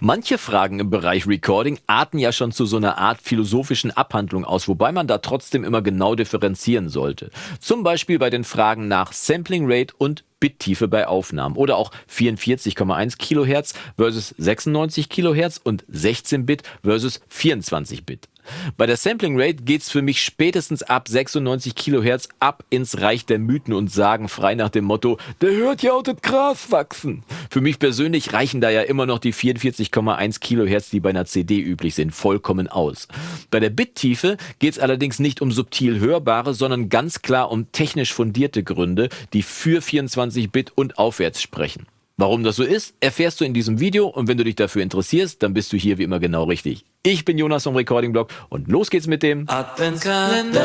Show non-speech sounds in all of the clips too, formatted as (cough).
Manche Fragen im Bereich Recording arten ja schon zu so einer Art philosophischen Abhandlung aus, wobei man da trotzdem immer genau differenzieren sollte. Zum Beispiel bei den Fragen nach Sampling Rate und Bittiefe bei Aufnahmen oder auch 44,1 Kilohertz versus 96 Kilohertz und 16 Bit versus 24 Bit. Bei der Sampling Rate geht's für mich spätestens ab 96 Kilohertz ab ins Reich der Mythen und Sagen frei nach dem Motto, der hört ja auch das Gras wachsen. Für mich persönlich reichen da ja immer noch die 44,1 Kilohertz, die bei einer CD üblich sind, vollkommen aus. Bei der Bittiefe geht's allerdings nicht um subtil hörbare, sondern ganz klar um technisch fundierte Gründe, die für 24 Bit und aufwärts sprechen. Warum das so ist, erfährst du in diesem Video und wenn du dich dafür interessierst, dann bist du hier wie immer genau richtig. Ich bin Jonas vom Recording Blog und los geht's mit dem Adventskalender.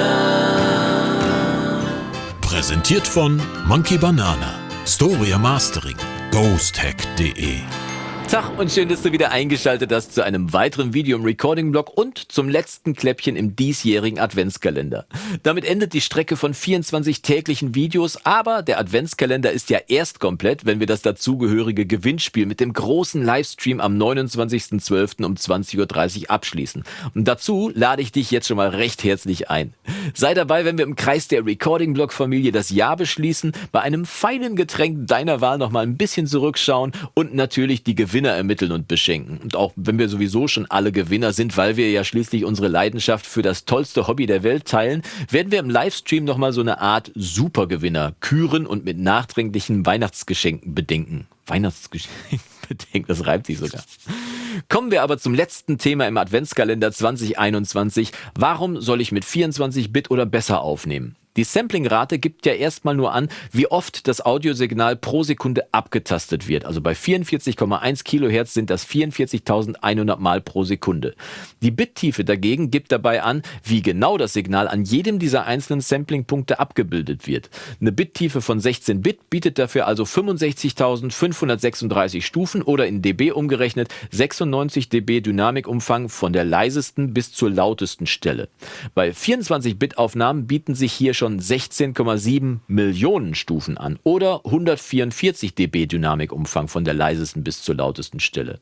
Präsentiert von Monkey Banana, Storia Mastering, ghosthack.de Tag und schön, dass du wieder eingeschaltet hast zu einem weiteren Video im Recording-Blog und zum letzten Kläppchen im diesjährigen Adventskalender. Damit endet die Strecke von 24 täglichen Videos, aber der Adventskalender ist ja erst komplett, wenn wir das dazugehörige Gewinnspiel mit dem großen Livestream am 29.12. um 20.30 Uhr abschließen. Und dazu lade ich dich jetzt schon mal recht herzlich ein. Sei dabei, wenn wir im Kreis der Recording-Blog-Familie das Jahr beschließen, bei einem feinen Getränk deiner Wahl nochmal ein bisschen zurückschauen und natürlich die Gewinne Gewinner ermitteln und beschenken. Und auch wenn wir sowieso schon alle Gewinner sind, weil wir ja schließlich unsere Leidenschaft für das tollste Hobby der Welt teilen, werden wir im Livestream nochmal so eine Art Supergewinner küren und mit nachträglichen Weihnachtsgeschenken bedenken. Weihnachtsgeschenken (laughs) bedenken, das reibt sich sogar. Kommen wir aber zum letzten Thema im Adventskalender 2021. Warum soll ich mit 24 Bit oder besser aufnehmen? Die Samplingrate gibt ja erstmal nur an, wie oft das Audiosignal pro Sekunde abgetastet wird. Also bei 44,1 Kilohertz sind das 44.100 Mal pro Sekunde. Die Bittiefe dagegen gibt dabei an, wie genau das Signal an jedem dieser einzelnen Samplingpunkte abgebildet wird. Eine Bittiefe von 16 Bit bietet dafür also 65.536 Stufen oder in dB umgerechnet 96 dB Dynamikumfang von der leisesten bis zur lautesten Stelle. Bei 24 Bit Aufnahmen bieten sich hier schon schon 16,7 Millionen Stufen an oder 144 dB Dynamikumfang von der leisesten bis zur lautesten Stelle.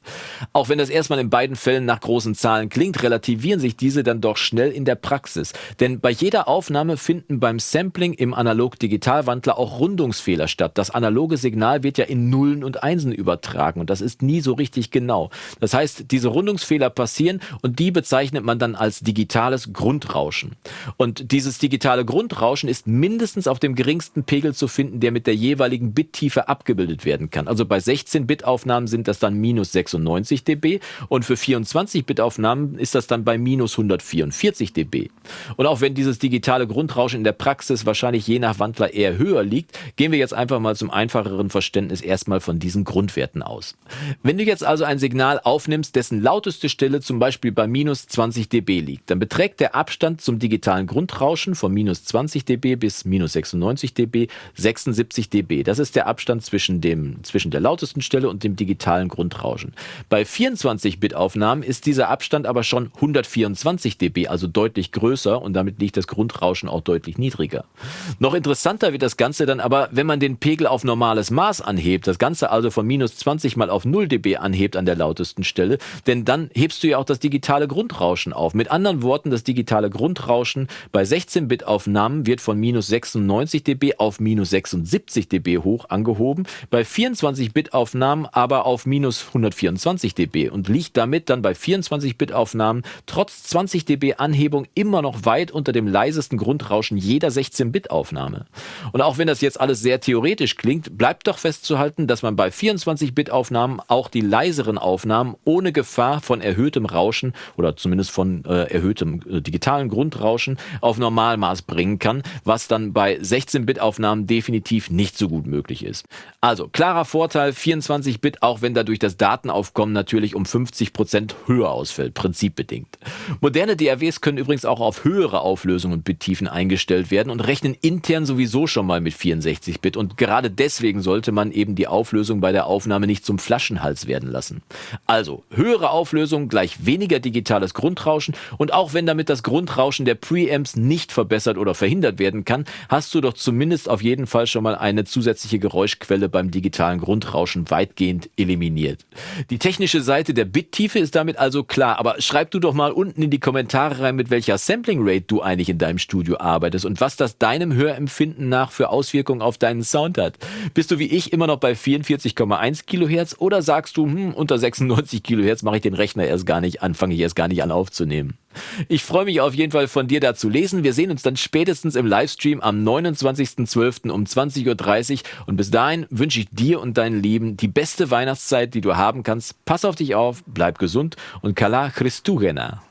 Auch wenn das erstmal in beiden Fällen nach großen Zahlen klingt, relativieren sich diese dann doch schnell in der Praxis. Denn bei jeder Aufnahme finden beim Sampling im Analog-Digital-Wandler auch Rundungsfehler statt. Das analoge Signal wird ja in Nullen und Einsen übertragen und das ist nie so richtig genau. Das heißt, diese Rundungsfehler passieren und die bezeichnet man dann als digitales Grundrauschen. Und dieses digitale Grundrauschen Rauschen ist mindestens auf dem geringsten Pegel zu finden, der mit der jeweiligen Bittiefe abgebildet werden kann. Also bei 16-Bit-Aufnahmen sind das dann minus 96 dB und für 24-Bit-Aufnahmen ist das dann bei minus 144 dB. Und auch wenn dieses digitale Grundrauschen in der Praxis wahrscheinlich je nach Wandler eher höher liegt, gehen wir jetzt einfach mal zum einfacheren Verständnis erstmal von diesen Grundwerten aus. Wenn du jetzt also ein Signal aufnimmst, dessen lauteste Stelle zum Beispiel bei minus 20 dB liegt, dann beträgt der Abstand zum digitalen Grundrauschen von minus 20 30 dB bis minus 96 dB, 76 dB. Das ist der Abstand zwischen, dem, zwischen der lautesten Stelle und dem digitalen Grundrauschen. Bei 24-Bit-Aufnahmen ist dieser Abstand aber schon 124 dB, also deutlich größer und damit liegt das Grundrauschen auch deutlich niedriger. Noch interessanter wird das Ganze dann aber, wenn man den Pegel auf normales Maß anhebt, das Ganze also von minus 20 mal auf 0 dB anhebt an der lautesten Stelle, denn dann hebst du ja auch das digitale Grundrauschen auf. Mit anderen Worten, das digitale Grundrauschen bei 16-Bit-Aufnahmen wird von minus 96 dB auf minus 76 dB hoch angehoben, bei 24-Bit-Aufnahmen aber auf minus 124 dB und liegt damit dann bei 24-Bit-Aufnahmen trotz 20 dB Anhebung immer noch weit unter dem leisesten Grundrauschen jeder 16-Bit-Aufnahme. Und auch wenn das jetzt alles sehr theoretisch klingt, bleibt doch festzuhalten, dass man bei 24-Bit-Aufnahmen auch die leiseren Aufnahmen ohne Gefahr von erhöhtem Rauschen oder zumindest von äh, erhöhtem äh, digitalen Grundrauschen auf Normalmaß bringen kann, was dann bei 16-Bit-Aufnahmen definitiv nicht so gut möglich ist. Also klarer Vorteil 24-Bit, auch wenn dadurch das Datenaufkommen natürlich um 50 Prozent höher ausfällt, prinzipbedingt. Moderne DAWs können übrigens auch auf höhere Auflösungen und Bittiefen eingestellt werden und rechnen intern sowieso schon mal mit 64-Bit und gerade deswegen sollte man eben die Auflösung bei der Aufnahme nicht zum Flaschenhals werden lassen. Also höhere Auflösung gleich weniger digitales Grundrauschen und auch wenn damit das Grundrauschen der Preamps nicht verbessert oder verhindert verhindert werden kann, hast du doch zumindest auf jeden Fall schon mal eine zusätzliche Geräuschquelle beim digitalen Grundrauschen weitgehend eliminiert. Die technische Seite der Bittiefe ist damit also klar, aber schreib du doch mal unten in die Kommentare rein, mit welcher Sampling Rate du eigentlich in deinem Studio arbeitest und was das deinem Hörempfinden nach für Auswirkungen auf deinen Sound hat. Bist du wie ich immer noch bei 44,1 Kilohertz oder sagst du, hm, unter 96 Kilohertz mache ich den Rechner erst gar nicht an, fange ich erst gar nicht an aufzunehmen? Ich freue mich auf jeden Fall von dir da zu lesen. Wir sehen uns dann spätestens im Livestream am 29.12. um 20.30 Uhr. Und bis dahin wünsche ich dir und deinen Lieben die beste Weihnachtszeit, die du haben kannst. Pass auf dich auf, bleib gesund und Kala Christugena.